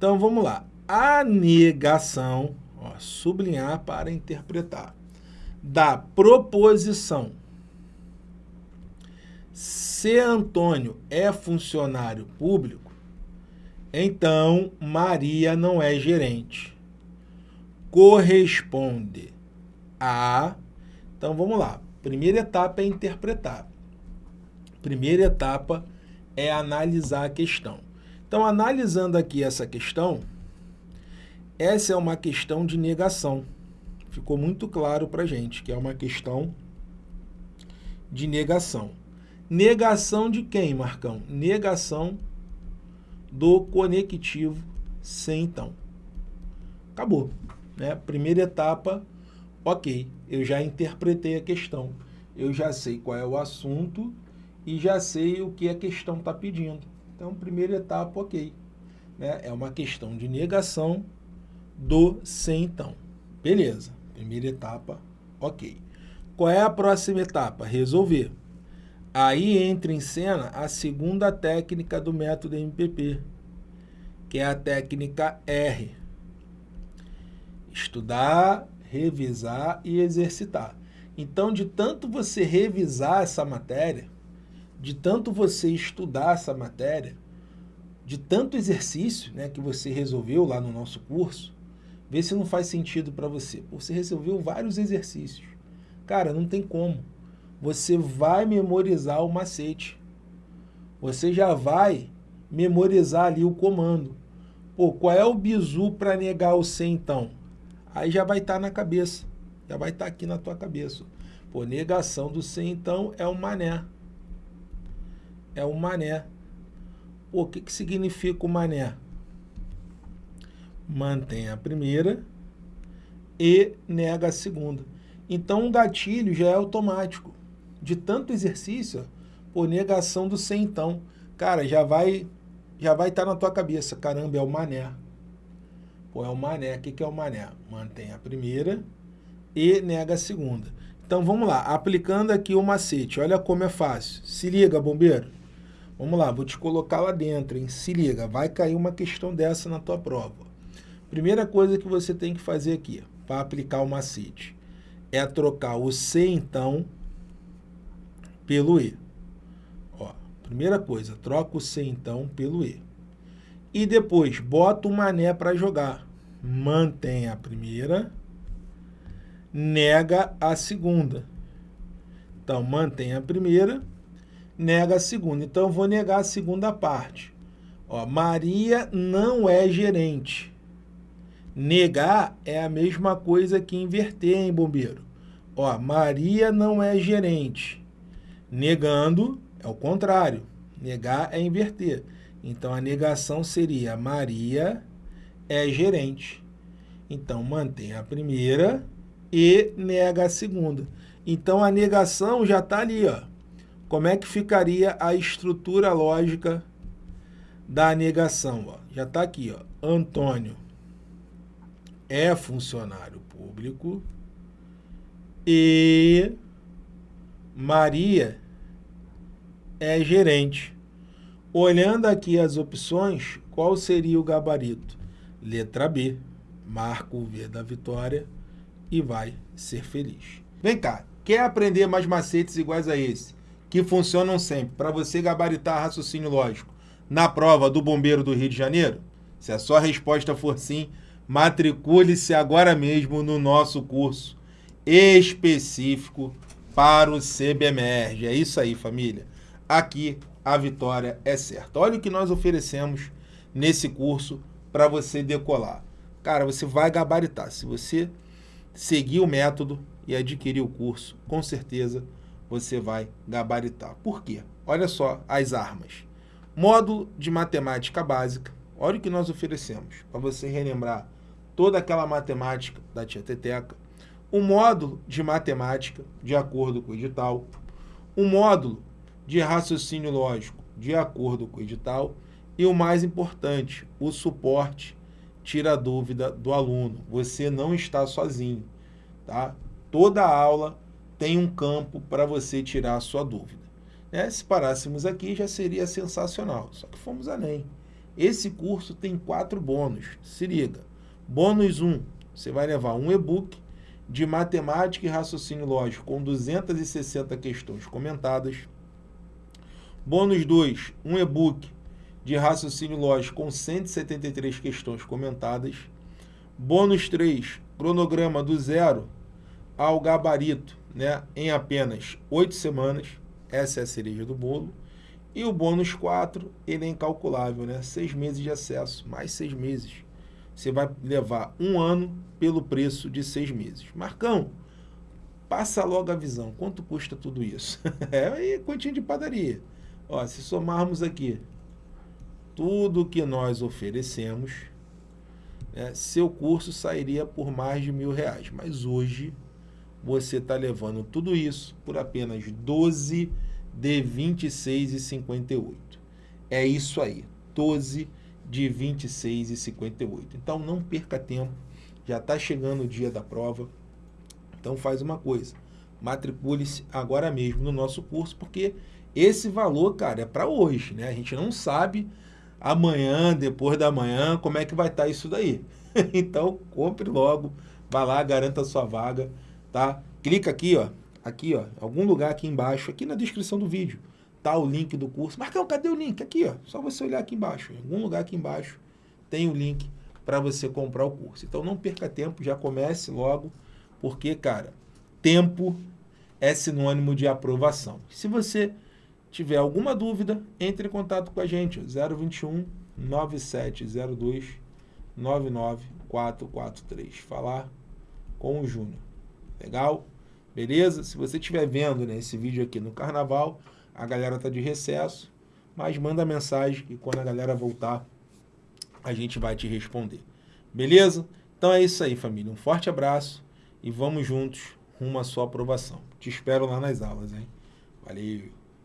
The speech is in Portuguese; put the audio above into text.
Então, vamos lá. A negação, ó, sublinhar para interpretar, da proposição se Antônio é funcionário público, então Maria não é gerente. Corresponde a... Então, vamos lá. Primeira etapa é interpretar. Primeira etapa é analisar a questão. Então, analisando aqui essa questão, essa é uma questão de negação. Ficou muito claro para gente que é uma questão de negação. Negação de quem, Marcão? Negação do conectivo sem então. Acabou. Né? Primeira etapa, ok. Eu já interpretei a questão. Eu já sei qual é o assunto e já sei o que a questão está pedindo. Então, primeira etapa, ok. Né? É uma questão de negação do sem então. Beleza. Primeira etapa, ok. Qual é a próxima etapa? Resolver. Aí entra em cena a segunda técnica do método MPP, que é a técnica R. Estudar, revisar e exercitar. Então, de tanto você revisar essa matéria, de tanto você estudar essa matéria, de tanto exercício né, que você resolveu lá no nosso curso, vê se não faz sentido para você. Você resolveu vários exercícios. Cara, não tem como você vai memorizar o macete. Você já vai memorizar ali o comando. Pô, qual é o bizu para negar o C então? Aí já vai estar tá na cabeça. Já vai estar tá aqui na tua cabeça. Pô, negação do C então é o mané. É o mané. O que, que significa o mané? Mantém a primeira e nega a segunda. Então o gatilho já é automático de tanto exercício, por negação do sem então. Cara, já vai já vai estar tá na tua cabeça. Caramba, é o mané. Pô, é o mané. O que, que é o mané? Mantém a primeira e nega a segunda. Então, vamos lá. Aplicando aqui o macete. Olha como é fácil. Se liga, bombeiro. Vamos lá, vou te colocar lá dentro, hein? Se liga, vai cair uma questão dessa na tua prova. Primeira coisa que você tem que fazer aqui, para aplicar o macete, é trocar o C, então, pelo E. Ó, primeira coisa, troca o C então pelo E. E depois, bota o mané para jogar. Mantém a primeira, nega a segunda. Então, mantém a primeira, nega a segunda. Então, eu vou negar a segunda parte. Ó, Maria não é gerente. Negar é a mesma coisa que inverter, hein, bombeiro? Ó, Maria não é gerente. Negando é o contrário. Negar é inverter. Então, a negação seria Maria é gerente. Então, mantém a primeira e nega a segunda. Então, a negação já está ali. Ó. Como é que ficaria a estrutura lógica da negação? Ó? Já está aqui. Ó. Antônio é funcionário público e Maria é gerente. Olhando aqui as opções, qual seria o gabarito? Letra B, marca o V da vitória e vai ser feliz. Vem cá, quer aprender mais macetes iguais a esse, que funcionam sempre, para você gabaritar raciocínio lógico, na prova do Bombeiro do Rio de Janeiro? Se a sua resposta for sim, matricule-se agora mesmo no nosso curso específico para o CBMERG. É isso aí, família. Aqui a vitória é certa. Olha o que nós oferecemos nesse curso para você decolar. Cara, você vai gabaritar. Se você seguir o método e adquirir o curso, com certeza você vai gabaritar. Por quê? Olha só as armas. Módulo de matemática básica. Olha o que nós oferecemos para você relembrar toda aquela matemática da tia Teteca um módulo de matemática, de acordo com o edital, um módulo de raciocínio lógico, de acordo com o edital, e o mais importante, o suporte tira a dúvida do aluno. Você não está sozinho, tá? Toda aula tem um campo para você tirar a sua dúvida. Né? Se parássemos aqui, já seria sensacional, só que fomos além. Esse curso tem quatro bônus. Se liga. Bônus 1, você vai levar um e-book de matemática e raciocínio lógico com 260 questões comentadas. Bônus 2, um e-book de raciocínio lógico com 173 questões comentadas. Bônus 3, cronograma do zero ao gabarito, né, em apenas 8 semanas. Essa é a cereja do bolo. E o bônus 4, ele é incalculável, né? 6 meses de acesso, mais 6 meses. Você vai levar um ano pelo preço de 6 meses. Marcão, passa logo a visão. Quanto custa tudo isso? é quantinho de padaria. Ó, se somarmos aqui tudo que nós oferecemos, né, seu curso sairia por mais de mil reais. Mas hoje você está levando tudo isso por apenas 12 de 26,58. É isso aí, 12 de 26,58. Então não perca tempo, já está chegando o dia da prova. Então faz uma coisa, matricule-se agora mesmo no nosso curso, porque esse valor, cara, é para hoje, né? A gente não sabe amanhã, depois da manhã, como é que vai estar tá isso daí. então compre logo, vá lá, garanta a sua vaga, tá? Clica aqui, ó, aqui, ó, algum lugar aqui embaixo, aqui na descrição do vídeo, tá o link do curso. Marcão, cadê o link? Aqui, ó, só você olhar aqui embaixo. Em algum lugar aqui embaixo tem o link para você comprar o curso. Então não perca tempo, já comece logo, porque, cara, tempo é sinônimo de aprovação. Se você tiver alguma dúvida, entre em contato com a gente, 021 9702 99443. Falar com o Júnior. Legal? Beleza? Se você estiver vendo né, esse vídeo aqui no carnaval, a galera tá de recesso, mas manda mensagem e quando a galera voltar, a gente vai te responder. Beleza? Então é isso aí, família. Um forte abraço e vamos juntos rumo à sua aprovação. Te espero lá nas aulas, hein? Valeu!